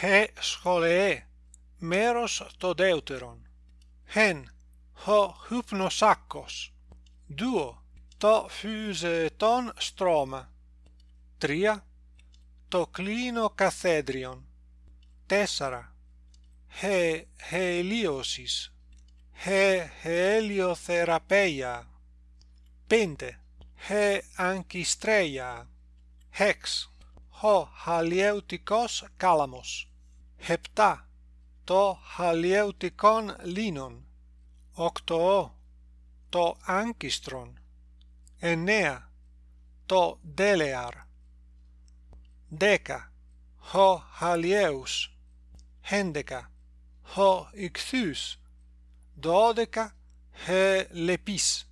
he σχολεέ μέρος το δεύτερον hen ho hypnosakos duo το φυζετόν στρώμα. Τρία το κλίνο καθέδριον. Τέσσερα he heliosis he helioθεραπεία πέντε he ankistreia hex ho halieutikos κάλαμος επτά το χαλιευτικόν λίνον οκτώ το άγκιστρον εννέα το δέλεαρ δέκα ο χαλιέους έντεκα ο ικθούς δώδεκα he λεπίς